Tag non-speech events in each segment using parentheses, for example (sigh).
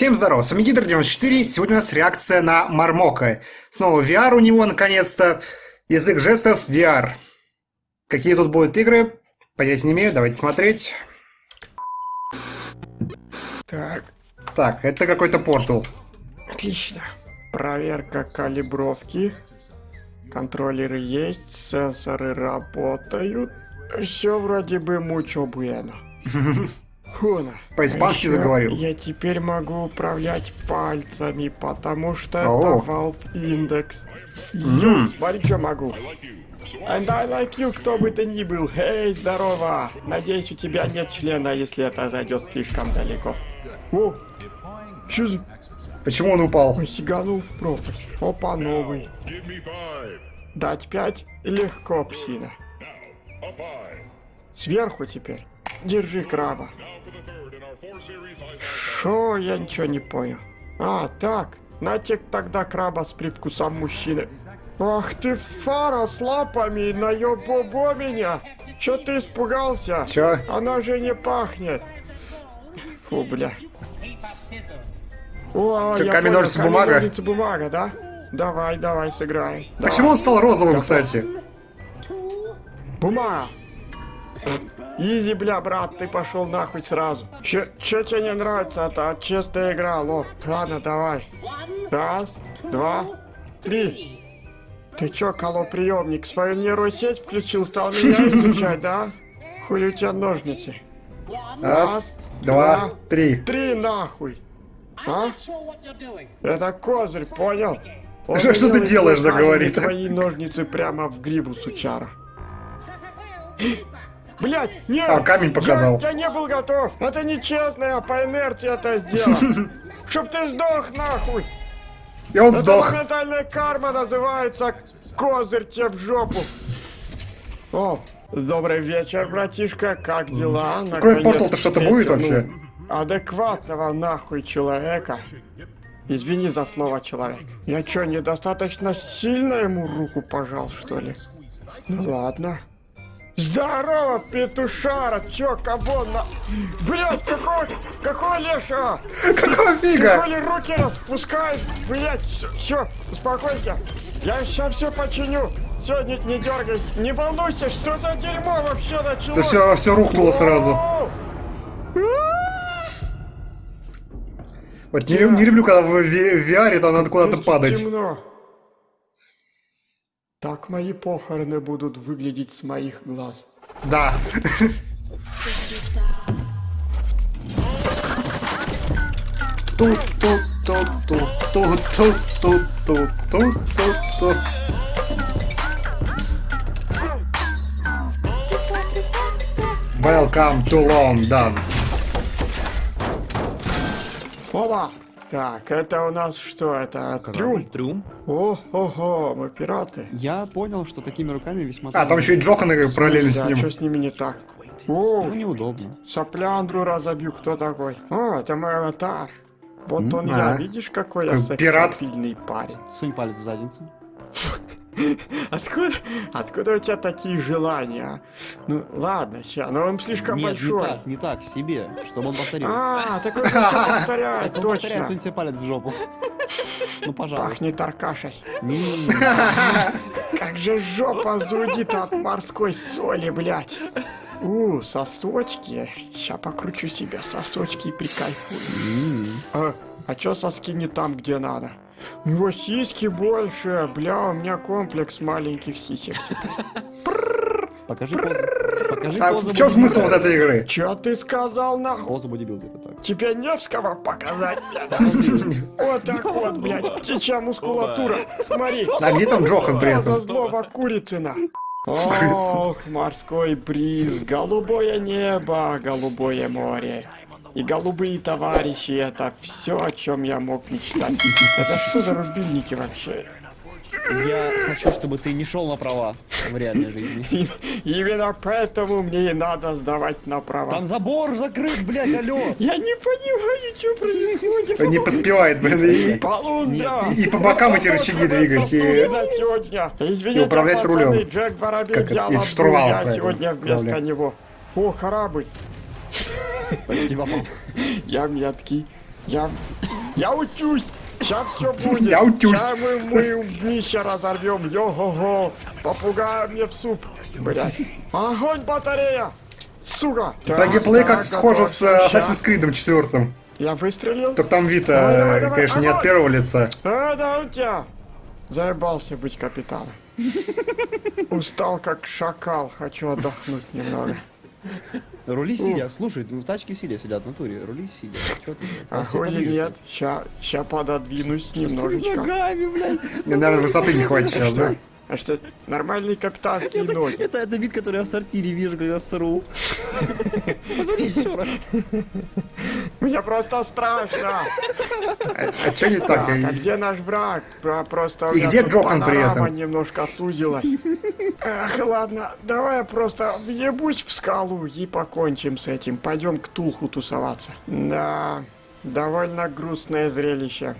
Всем здорова, с вами Гидр94, сегодня у нас реакция на Мармока. Снова VR у него, наконец-то. Язык жестов VR. Какие тут будут игры, понятия не имею, давайте смотреть. Так, Так, это какой-то портал. отлично. Проверка калибровки. Контроллеры есть, сенсоры работают. Все вроде бы мучо буэно. (laughs) Хуна. По-испански А заговорил. Я теперь могу управлять пальцами, потому что это Valve Index. Мгм. Смотри, что могу. And I like you, кто бы ты ни был. Эй, здорово. Надеюсь, у тебя нет члена, если это зайдет слишком далеко. О, что за... Почему он упал? Ой, сиганул в пропасть. Опа, новый. Дать пять? Легко, псина. Сверху теперь. Держи краба. Шо, я ничего не понял. А, так. Натек тогда краба с привкусом мужчины. Ах ты, фара с лапами, наебобо меня. Чё ты испугался? Чё? Она же не пахнет. Фу, бля. О, Чё, я камень, понял, ножницы, камень, бумага? ножницы, бумага, да? Давай, давай, сыграем. Почему он стал розовым, кстати? Бумага! Изи, бля, брат, ты пошел нахуй сразу. Чё, чё тебе не нравится? Это чистая игра, лох. Ладно, давай. Раз, два, три. Ты чё, колоприемник, свою нейросеть включил, стал меня (laughs) изучать, да? Хули у тебя ножницы? Раз, два, три. Три нахуй. А? Это козырь, понял? Он Что- что ты делаешь, да, говорит? Твои ножницы прямо в гриву, сучара. Блять, нет! А, камень показал. Я, я не был готов! Это нечестно, я по инерции это сделал! (laughs) Чтоб ты сдох нахуй! И он Это сдох. ментальная карма называется козырь тебе в жопу! О, добрый вечер, братишка, как дела? Кроме портал-то что-то будет вообще? адекватного нахуй человека. Извини за слово человек. Я чё, недостаточно сильно ему руку пожал, что ли? Ну ладно. Здорово, петушара, чё, кого на... Блять, какой, какой леша? Какого Ты фига? коли руки распускаешь, блять, все, успокойся. Я сейчас все починю. Все, не, не дергайся, не волнуйся, что за дерьмо вообще началось? Это все, все рухнуло сразу. Вот не, не люблю, когда в VR там надо куда-то падать. темно. Так мои похороны будут выглядеть с моих глаз. Да. Тут, тут, тут, тут, тут, тут, тут, тут, тут, тут, тут. Welcome to London. Опа! Так, это у нас что? Это трюм? Трюм. О, ого, мы пираты. Я понял, что такими руками весьма... А, там еще и Джоханы параллельно с Да, ним. что с ними не так? О, Ну, неудобно. сопляндру разобью, кто такой? О, это мой аватар. Вот он а. я, видишь, какой я пират. сексапильный парень. Сунь палец в задницу. (laughs) (laughs) Откуда, откуда у тебя такие желания? а? Ну, ладно, ща, но он слишком Нет, большой. не так, не так, себе, чтобы он повторил. А, так он (laughs) всё повторяет, Так он точно. себе палец в жопу. Ну, пожалуйста. Пахнет аркашей. (laughs) Как же жопа зудит от морской соли, блядь. У, сосочки. Ща покручу себе сосочки и прикайфую. А, а чё соски не там, где надо? У него сиськи больше, бля, у меня комплекс маленьких сисек. Покажи. Покажи А в чем смысл вот этой игры? Чё ты сказал, нахуй? Позу бодибилдера так. Тебе Невского показать, блядь? Вот так вот, блядь, птичья мускулатура. Смотри. А где там Джохан при этом? злого Курицына? Ох, морской бриз, голубое небо, голубое море. И голубые товарищи, это все, о чем я мог мечтать. Это что за рубильники вообще? Я хочу, чтобы ты не шел на права в реальной жизни. (laughs) Именно поэтому мне и надо сдавать на права. Там забор закрыт, блядь, алло. Я не понимаю, что происходит. Не поспевает, блин, и! И- и по бокам эти рычаги двигать, и- На сегодня. Извините, и управлять пацаны, рулем. Джек Воробей Как взял из штурвала, я правильно, сегодня вместо управлять. него. О, корабль. Почти попал. (laughs) Я меткий. Я... Я учусь! Сейчас все (laughs) будет! Я учусь. Сейчас мы, мы днище разорвем! Йо-го-го! Попугая мне в суп! Блядь! Огонь, батарея! Сука! Геймплею так, как схоже с э. Assassin's Creed 4. Я выстрелил? Только там вид, э, конечно, не от первого лица. А, да, у тебя. Заебался быть капитаном. (laughs) Устал как шакал, хочу отдохнуть немного. Рули сидя. Слушай, в тачке сидя сидят в натуре. Рули сидя. А Все хули подвижешься. нет, ща, ща пододвинусь немножечко. ногами, блядь? Мне, наверное, высоты не хватит сейчас, да? А что, нормальные капитанские ноги. Это, это вид, который я в сортире вижу, когда сру. (laughs) Посмотри еще раз. Мне просто страшно. А, а чё не так? Так, а где наш враг? Про- Просто И где Джохан при этом? немножко сузилась. Ах, ладно, давай я просто въебусь в скалу и покончим с этим. Пойдем к Тулху тусоваться. Да, довольно грустное зрелище.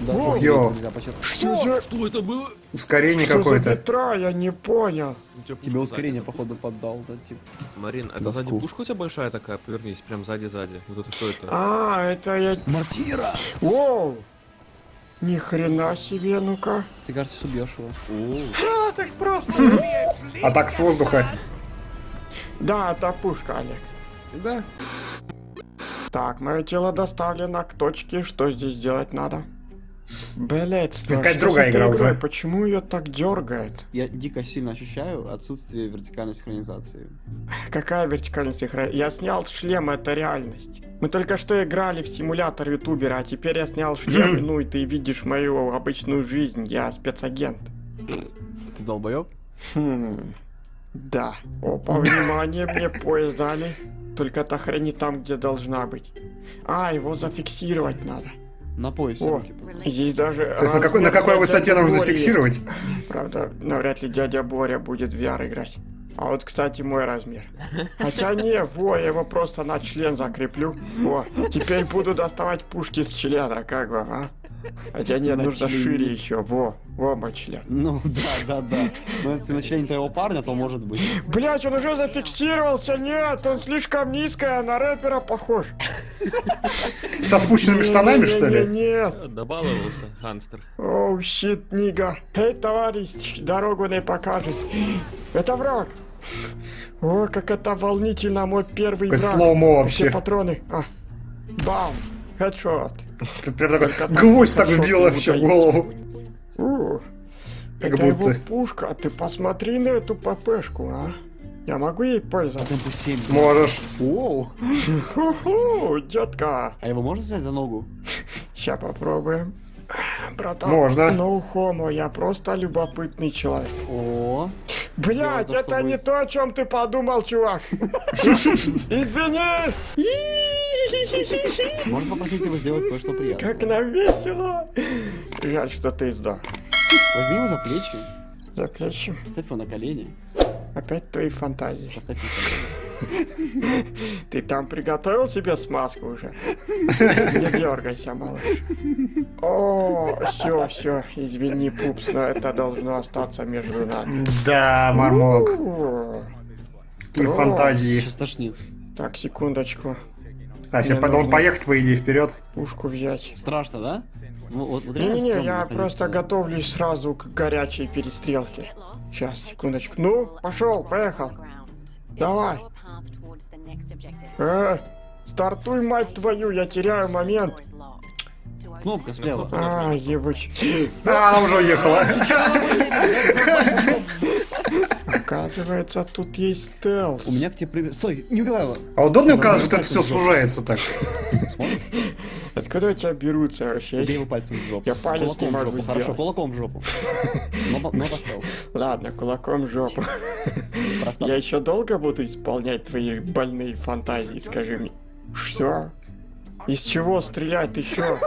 Да, что ё. Что за... Что это было? Ускорение Что какое-то. ветра? Я не понял. У тебя Тебе пушка ускорение, сзади. походу, поддал. Да, типа. Марин, это Доску. сзади пушка у тебя большая такая? Повернись, прям сзади-сзади. Вот это что это? А, это я... Мортира! Воу! Ни хрена себе, ну-ка. Ты, кажется, убьешь его. А, так просто. А так с воздуха. Да, это пушка, Олег. Да. Так, мое тело доставлено к точке. Что здесь делать надо? Блять, какая-то другая игра уже. Почему ее так дергает? Я дико сильно ощущаю отсутствие вертикальной синхронизации. Какая вертикальность синхро- Я снял шлем, это реальность. Мы только что играли в симулятор ютубера, а теперь я снял шлем, (clears throat) ну и ты видишь мою обычную жизнь, я спецагент. Ты долбоёб? Хм, да. Опа, внимание, мне поезд дали. Только та хрень не там, где должна быть. А, его зафиксировать надо. На поясе О, руки. здесь даже... То есть на какой, на какой высоте нужно зафиксировать? Правда, навряд ли дядя Боря будет в VR играть. А вот, кстати, мой размер. Хотя не, во, я его просто на член закреплю. О, теперь буду доставать пушки с члена, как бы, а? Хотя нет, На нужно шире еще. Во, во мой член. Ну, (laughs) да, да, да. Но если на члене твоего парня, то может быть. Блять, он уже зафиксировался, нет, он слишком низкая, на рэпера похож. Со спущенными штанами, что ли? Нет, Добаловался, Ханстер. Оу, щит, нига. Эй, товарищ, дорогу не покажет. Это враг. О, как это волнительно, мой первый враг. слоумо Все вообще. патроны. А. Бам. Хедшот. Прям такой гвоздь так ему вообще в голову. Как это его будто. пушка. А Ты посмотри на эту ППшку, а. Я могу ей пользоваться? Темпу 7. Можешь. Оу. Ху-ху, детка. А его можно взять за ногу? Сейчас попробуем. Братан, Можно. no homo, я просто любопытный человек. О, Блять, это не то, о чем ты подумал, чувак. (laughs) Извини. (laughs) можно попросить его сделать кое-что приятное. Как нам весело. Жаль, что ты сдох. Возьми его за плечи, За плечи. поставь его на колени, Опять твои фантазии. поставь на колени. Ты там приготовил себе смазку уже? Не дергайся, малыш. О, все, все, извини, пупс, но это должно остаться между нами. Да, Мармок. И фантазии. Сейчас тошнит. Так, секундочку. А, сейчас должен нужно- поехать, по идее, вперед. Пушку взять. Страшно, да? Ну, вот, вот реально Не-не-не, стрёмно я просто готовлюсь сразу к горячей перестрелке. Сейчас, секундочку. Ну, пошел, поехал. Давай. Э, стартуй, мать твою, я теряю момент. Кнопка слева. А, ебач. А, она уже уехала. Оказывается, тут есть стелс. У меня к тебе привет. Стой, не убивай его. А удобно, когда это все сужается так? У тебя берутся вообще? Бей его пальцем в жопу. Я палец кулаком не в могу жопу. Хорошо, кулаком в жопу. Но, но. Ладно, кулаком в жопу. Просто Я еще долго буду исполнять твои больные фантазии, скажи мне. Что? Из чего стрелять еще?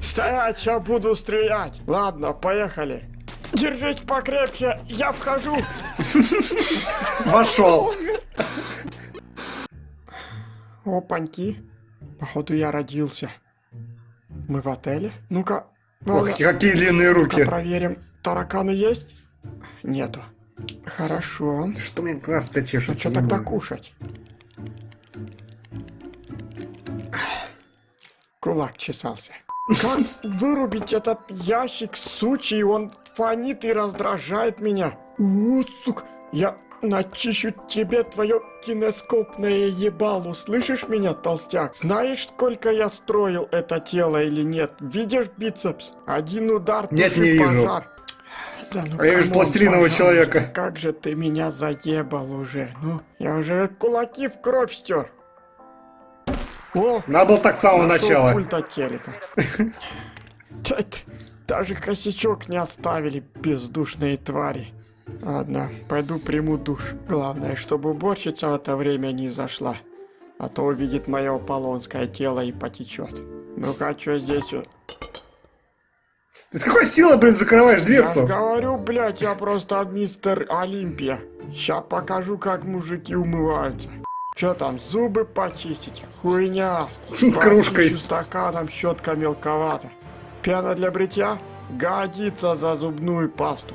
Стоять, я буду стрелять. Ладно, поехали. Держись покрепче, я вхожу. Вошел. Опаньки. Походу я родился. Мы в отеле? Ну-ка, Ох, какие длинные руки. проверим. Тараканы есть? Нету. Хорошо. Что мне глаз-то чешется? что не тогда кушать? кулак чесался. Как вырубить этот ящик, сучий, он фонит и раздражает меня. У, сука, я начищу тебе твое кинескопное ебало, слышишь меня, толстяк? Знаешь, сколько я строил это тело или нет? Видишь бицепс? Один удар, Нет, не вижу. пожар. Да ну А я вижу пластилинового человека. Как же ты меня заебал уже, ну? Я уже кулаки в кровь стер. О, Надо было так с самого начала. пульт от телека. (laughs) Даже косячок не оставили бездушные твари. Ладно, пойду приму душ. Главное, чтобы уборщица в это время не зашла. А то увидит мое аполлонское тело и потечет. Ну-ка, что здесь? Ты какой силой, блин, закрываешь Я дверцу? говорю, блядь, я просто мистер Олимпия. Сейчас покажу, как мужики умываются. Че там, зубы почистить? Хуйня. (laughs) Кружкой. Стаканом, щетка мелковата. Пена для бритья? Годится за зубную пасту.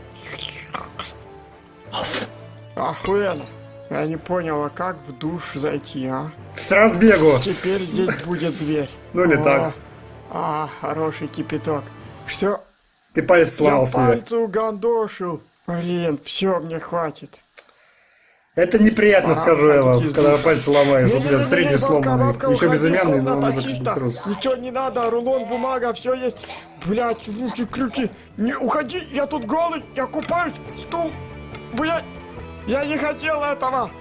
Охуенно. Я не понял, а как в душ зайти, а? С разбегу. Теперь здесь будет дверь. (laughs) Ну или так. А, хороший кипяток. Все, Ты палец сломал я себе. пальцы угандошил. Блин, все, мне хватит. Это неприятно, Пора скажу я вам, когда пальцы ломаешь. Блин, Не-не-не-не, средний сломанный. Еще безымянный, но он уже. Ничего не надо, рулон, бумага, все есть. Блять, руки, крюки. Не уходи, я тут голый, я купаюсь. Стул. Блять, я не хотел этого.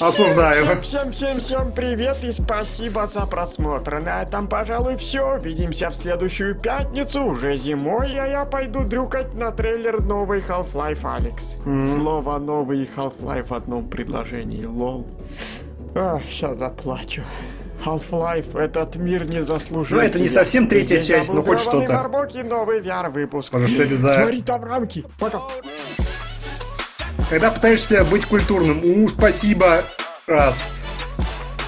Осуждаю. Всем, всем, всем, всем привет и спасибо за просмотр. На этом, пожалуй, все. Увидимся в следующую пятницу, уже зимой, а я пойду дрюкать на трейлер новый Half-Life Алекс. Слово новый Half-Life в одном предложении, лол. А, сейчас заплачу. Half-Life, этот мир не заслужил. Ну, это не совсем третья Здесь часть, но хоть что-то. Барбоки, новый VR-выпуск. Боже, что это за- Смотри, там рамки. Пока. Когда пытаешься быть культурным, у, спасибо, раз.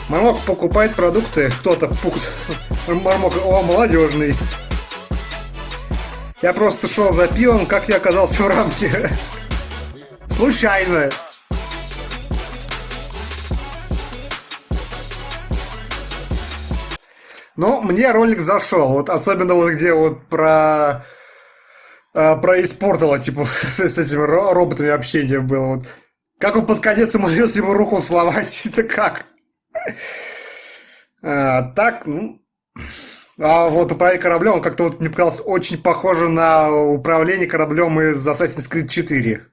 Мармок покупает продукты, кто-то пук... (laughs) Мармок, о, молодежный. Я просто шел за пивом, как я оказался в рамке. (laughs) Случайно. Но мне ролик зашел, вот особенно вот где вот про а, про испортила, типа, (laughs) с, с этими ро- роботами общение было. Вот. Как он под конец умудрился ему руку сломать, (laughs) это как? А, так, ну... А вот управление кораблем, он как-то вот мне показалось очень похоже на управление кораблем из Assassin's Creed 4.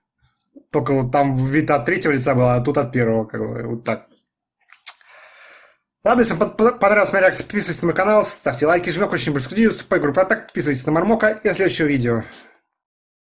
Только вот там вид от третьего лица был, а тут от первого, как бы, вот так. Ладно, если вам понравилась моя реакция, подписывайтесь на мой канал, ставьте лайки, жмёк очень больше студию, вступай в группу, так подписывайтесь на Мармока и на следующее видео.